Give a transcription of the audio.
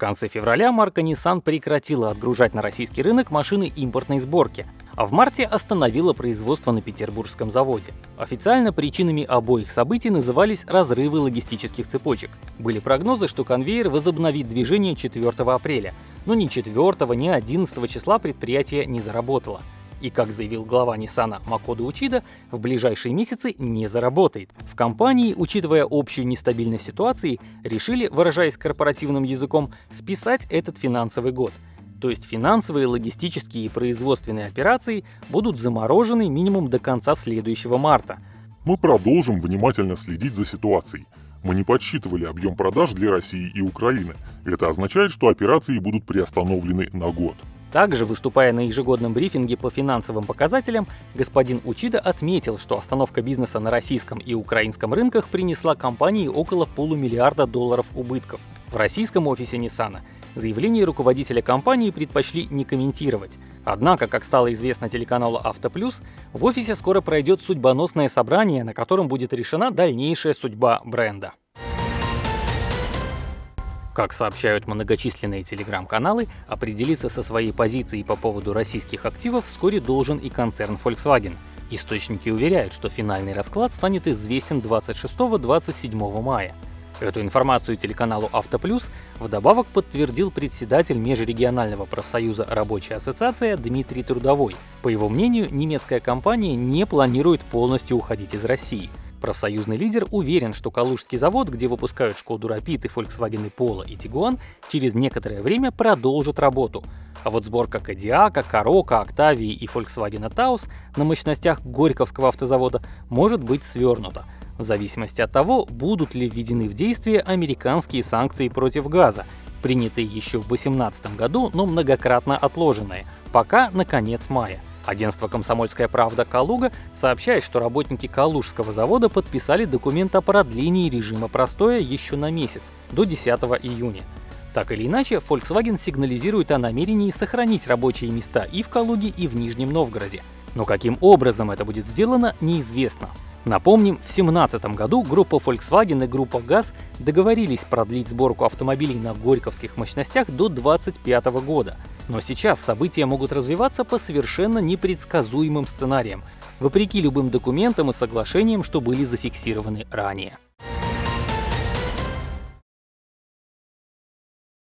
конце февраля марка Nissan прекратила отгружать на российский рынок машины импортной сборки, а в марте остановила производство на петербургском заводе. Официально причинами обоих событий назывались разрывы логистических цепочек. Были прогнозы, что конвейер возобновит движение 4 апреля, но ни 4, ни 11 числа предприятие не заработало. И, как заявил глава Nissan Макода Учида, в ближайшие месяцы не заработает. В компании, учитывая общую нестабильность ситуации, решили, выражаясь корпоративным языком, списать этот финансовый год. То есть финансовые, логистические и производственные операции будут заморожены минимум до конца следующего марта. Мы продолжим внимательно следить за ситуацией. Мы не подсчитывали объем продаж для России и Украины. Это означает, что операции будут приостановлены на год. Также, выступая на ежегодном брифинге по финансовым показателям, господин Учида отметил, что остановка бизнеса на российском и украинском рынках принесла компании около полумиллиарда долларов убытков. В российском офисе Nissan заявление руководителя компании предпочли не комментировать. Однако, как стало известно телеканалу «Автоплюс», в офисе скоро пройдет судьбоносное собрание, на котором будет решена дальнейшая судьба бренда. Как сообщают многочисленные телеграм-каналы, определиться со своей позицией по поводу российских активов вскоре должен и концерн Volkswagen. Источники уверяют, что финальный расклад станет известен 26-27 мая. Эту информацию телеканалу «Автоплюс» вдобавок подтвердил председатель Межрегионального профсоюза «Рабочая ассоциация» Дмитрий Трудовой. По его мнению, немецкая компания не планирует полностью уходить из России – Профсоюзный лидер уверен, что Калужский завод, где выпускают Шкоду Rapid и Volkswagen Polo и Tiguan, через некоторое время продолжит работу. А вот сборка Кадиака, Карока, Октавии и Volkswagen Taos на мощностях Горьковского автозавода может быть свернута, в зависимости от того, будут ли введены в действие американские санкции против газа, принятые еще в 2018 году, но многократно отложенные, пока на конец мая. Агентство «Комсомольская правда» Калуга сообщает, что работники Калужского завода подписали документ о продлении режима простоя еще на месяц, до 10 июня. Так или иначе, Volkswagen сигнализирует о намерении сохранить рабочие места и в Калуге, и в Нижнем Новгороде. Но каким образом это будет сделано, неизвестно. Напомним, в 2017 году группа Volkswagen и группа ГАЗ договорились продлить сборку автомобилей на горьковских мощностях до 2025 года. Но сейчас события могут развиваться по совершенно непредсказуемым сценариям, вопреки любым документам и соглашениям, что были зафиксированы ранее.